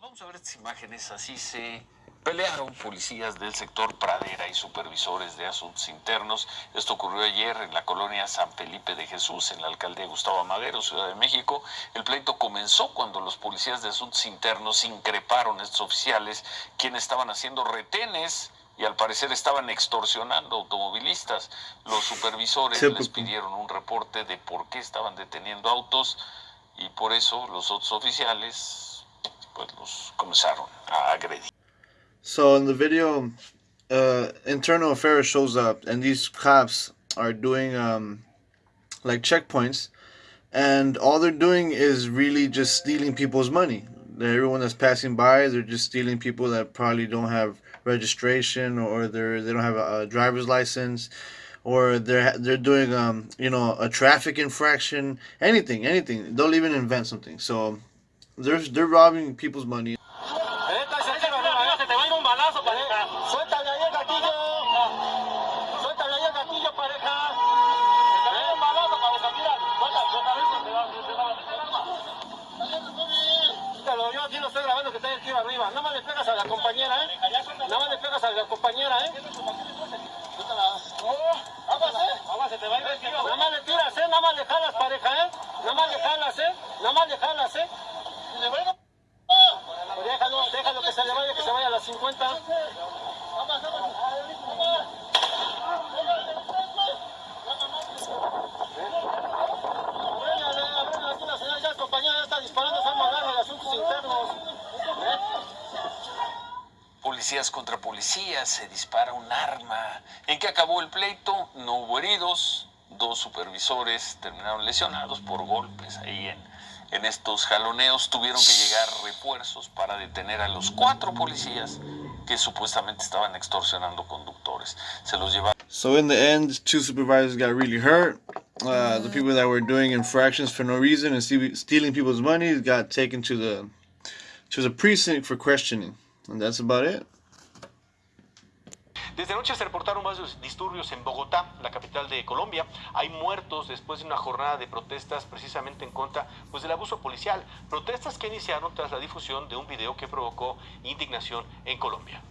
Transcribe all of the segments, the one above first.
Vamos a ver estas imágenes, así se pelearon policías del sector Pradera y supervisores de asuntos internos. Esto ocurrió ayer en la colonia San Felipe de Jesús, en la alcaldía Gustavo Amadero, Ciudad de México. El pleito comenzó cuando los policías de asuntos internos increparon a estos oficiales, quienes estaban haciendo retenes y al parecer estaban extorsionando automovilistas. Los supervisores les pidieron un reporte de por qué estaban deteniendo autos y por eso los otros oficiales pues los comenzaron a agredir. So in the video, uh, internal affairs shows up, and these cops are doing um, like checkpoints, and all they're doing is really just stealing people's money. Everyone that's passing by, they're just stealing people that probably don't have registration or they're they don't have a, a driver's license, or they're they're doing um you know a traffic infraction, anything, anything. They'll even invent something. So they're they're robbing people's money. Policías contra policías, se dispara un arma. ¿En qué acabó el pleito? No hubo heridos. Dos supervisores terminaron lesionados por golpes ahí en, en estos jaloneos. Tuvieron que llegar refuerzos para detener a los cuatro policías que supuestamente estaban extorsionando conductores. Se los llevaron. So in the end, two supervisors got really hurt. Uh, the people that were doing infractions for no reason and stealing people's money got taken to the to the precinct for questioning. And that's about it. Desde anoche se reportaron varios disturbios en Bogotá, la capital de Colombia. Hay muertos después de una jornada de protestas precisamente en contra pues, del abuso policial. Protestas que iniciaron tras la difusión de un video que provocó indignación en Colombia.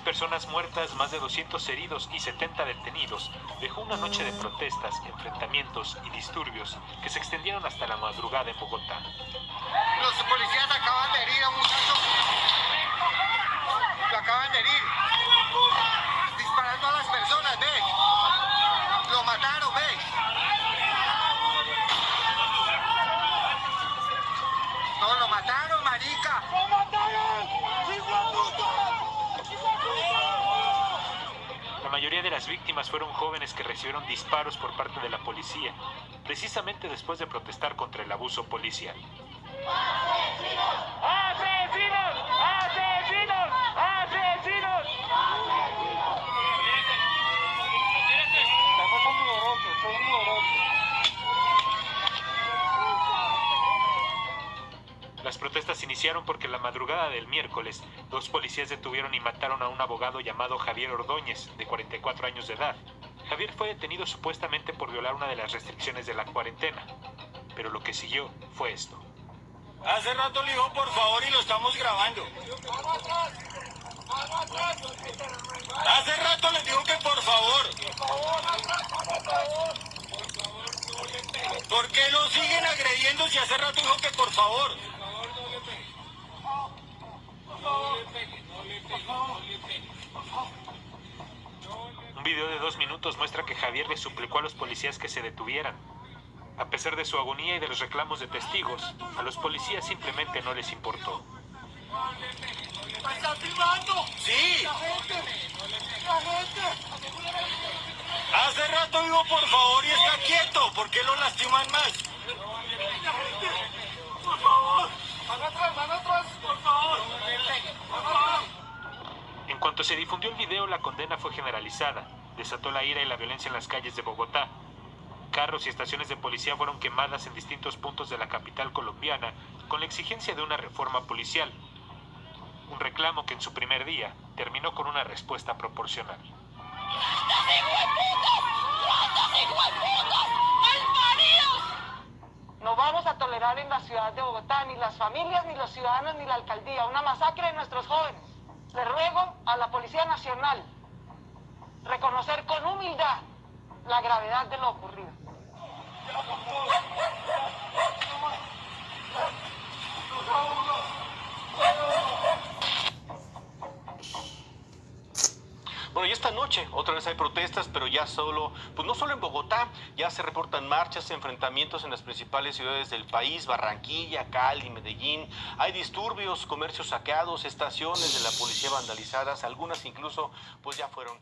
Personas muertas, más de 200 heridos y 70 detenidos, dejó una noche de protestas, enfrentamientos y disturbios que se extendieron hasta la madrugada en Bogotá. Los policías acaban de herir a un muchacho. Lo acaban de herir. Disparando a las personas, ve. Lo mataron, ve. No, lo mataron, marica. ¡Lo mataron! La de las víctimas fueron jóvenes que recibieron disparos por parte de la policía, precisamente después de protestar contra el abuso policial. Las protestas iniciaron porque la madrugada del miércoles, dos policías detuvieron y mataron a un abogado llamado Javier Ordóñez, de 44 años de edad. Javier fue detenido supuestamente por violar una de las restricciones de la cuarentena, pero lo que siguió fue esto. Hace rato le dijo por favor y lo estamos grabando. Hace rato le dijo que por favor. ¿Por qué lo siguen agrediendo si hace rato dijo que por favor? Un video de dos minutos muestra que Javier le suplicó a los policías que se detuvieran. A pesar de su agonía y de los reclamos de testigos, a los policías simplemente no les importó. ¡Sí! Hace rato digo por favor y está quieto, ¿por qué lo lastiman más? cuanto se difundió el video, la condena fue generalizada. Desató la ira y la violencia en las calles de Bogotá. Carros y estaciones de policía fueron quemadas en distintos puntos de la capital colombiana con la exigencia de una reforma policial. Un reclamo que en su primer día terminó con una respuesta proporcional. No vamos a tolerar en la ciudad de Bogotá ni las familias, ni los ciudadanos, ni la alcaldía una masacre de nuestros jóvenes. A la Policía Nacional reconocer con humildad la gravedad de lo ocurrido. Otra vez hay protestas, pero ya solo, pues no solo en Bogotá, ya se reportan marchas, enfrentamientos en las principales ciudades del país, Barranquilla, Cali, Medellín. Hay disturbios, comercios saqueados, estaciones de la policía vandalizadas, algunas incluso pues ya fueron